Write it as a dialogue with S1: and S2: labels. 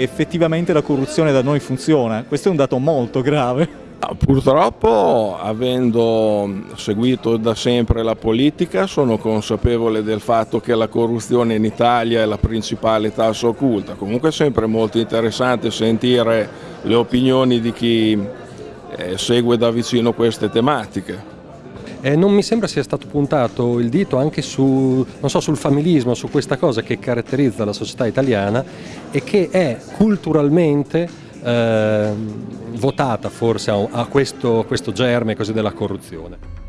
S1: Effettivamente la corruzione da noi funziona, questo è un dato molto grave.
S2: Purtroppo, avendo seguito da sempre la politica, sono consapevole del fatto che la corruzione in Italia è la principale tassa occulta. Comunque è sempre molto interessante sentire le opinioni di chi eh, segue da vicino queste tematiche.
S3: Eh, non mi sembra sia stato puntato il dito anche su, so, sul familismo, su questa cosa che caratterizza la società italiana e che è culturalmente eh, votata forse a, a questo, questo germe della corruzione.